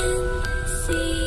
can see.